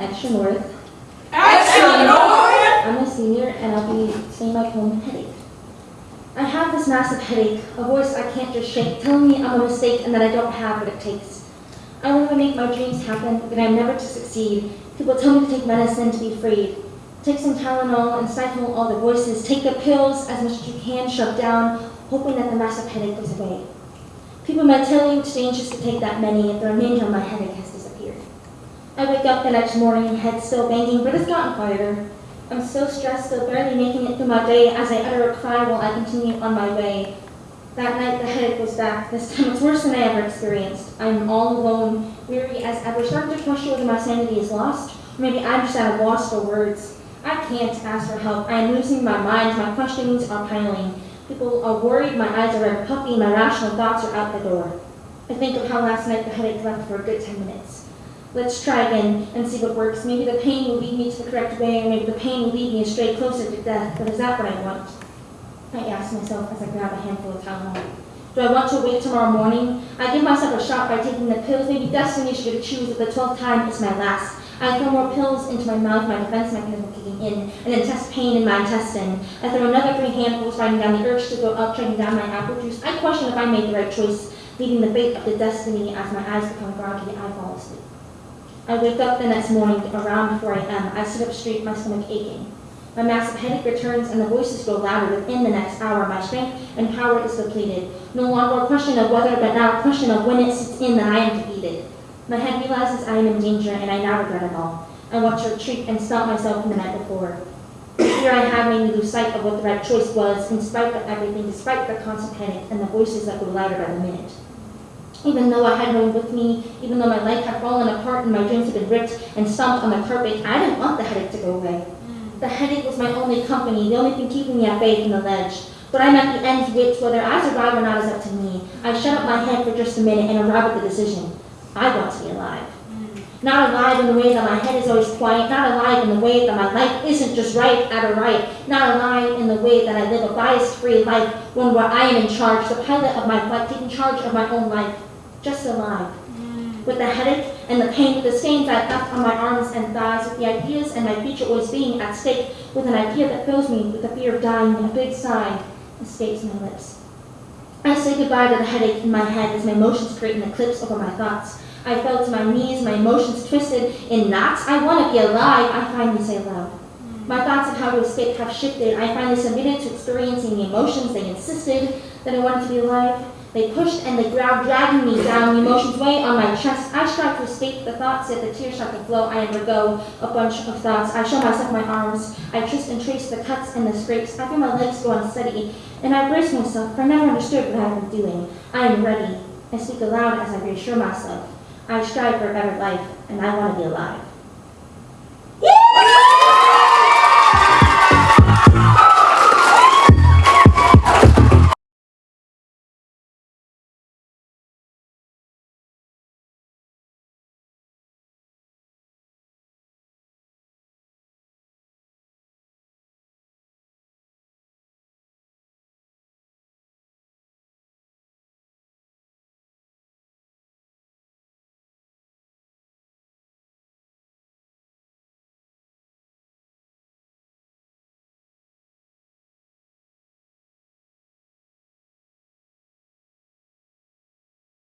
Extra North. Extra North? I'm a senior and I'll be staying back home with headache. I have this massive headache, a voice I can't just shake, telling me I'm a mistake and that I don't have what it takes. I want to make my dreams happen, but I'm never to succeed. People tell me to take medicine to be freed. Take some Tylenol and stifle all the voices. Take the pills as much as you can, shove down, hoping that the massive headache goes away. People might tell you to change just to take that many if the remainder of my headache has disappeared. I wake up the next morning, head still banging, but it's gotten quieter. I'm so stressed, still barely making it through my day as I utter a cry while I continue on my way. That night the headache was back. This time it's worse than I ever experienced. I'm all alone, weary as ever, starting to question whether my sanity is lost, or maybe I'm just at a loss for words. I can't ask for help. I am losing my mind. My questionings are piling. People are worried. My eyes are red puffy. My rational thoughts are out the door. I think of how last night the headache left for a good 10 minutes. Let's try again and see what works. Maybe the pain will lead me to the correct way, or maybe the pain will lead me astray closer to death. But is that what I want? I ask myself as I grab a handful of Tylenol. Do I want to wait tomorrow morning? I give myself a shot by taking the pills. Maybe destiny should choose that the 12th time is my last. I throw more pills into my mouth, my defense mechanism kicking in, and then test pain in my intestine. I throw another three handfuls, fighting down the urge to go up, chugging down my apple juice. I question if I made the right choice, leaving the fate of the destiny as my eyes become groggy, I fall asleep. I wake up the next morning around 4 a.m. I um, sit up straight, my stomach aching. My massive headache returns and the voices grow louder within the next hour. My strength and power is depleted. No longer a question of whether, but now a question of when it sits in that I am defeated. My head realizes I am in danger and I now regret it all. I want to retreat and stop myself from the night before. Here I have made me lose sight of what the right choice was, in spite of everything, despite the constant panic and the voices that grew louder by the minute. Even though I had no one with me, even though my life had fallen apart and my dreams had been ripped and stomped on the carpet, I didn't want the headache to go away. Mm. The headache was my only company, the only thing keeping me at bay from the ledge. But I'm at the end's wits, whether I survive or not is up to me. I shut up my head for just a minute and arrive at the decision. I want to be alive. Mm. Not alive in the way that my head is always quiet, not alive in the way that my life isn't just right at a right, not alive in the way that I live a bias-free life, one where I am in charge, the pilot of my flight, taking charge of my own life just alive. Mm. With the headache and the pain, with the stains I left on my arms and thighs, with the ideas and my future always being at stake, with an idea that fills me with the fear of dying, and a big sigh escapes my lips. I say goodbye to the headache in my head as my emotions create an eclipse over my thoughts. I fell to my knees, my emotions twisted in knots. I want to be alive, I finally say aloud. My thoughts of how to escape have shifted. I finally submitted to experiencing the emotions. They insisted that I wanted to be alive. They pushed and they grabbed, dragging me down, emotions weigh on my chest. I strive to escape the thoughts, yet the tears start to flow. I undergo a bunch of thoughts. I show myself my arms. I twist and trace the cuts and the scrapes. I feel my legs go unsteady, and I brace myself, for I never understood what I had been doing. I am ready. I speak aloud as I reassure myself. I strive for a better life, and I want to be alive.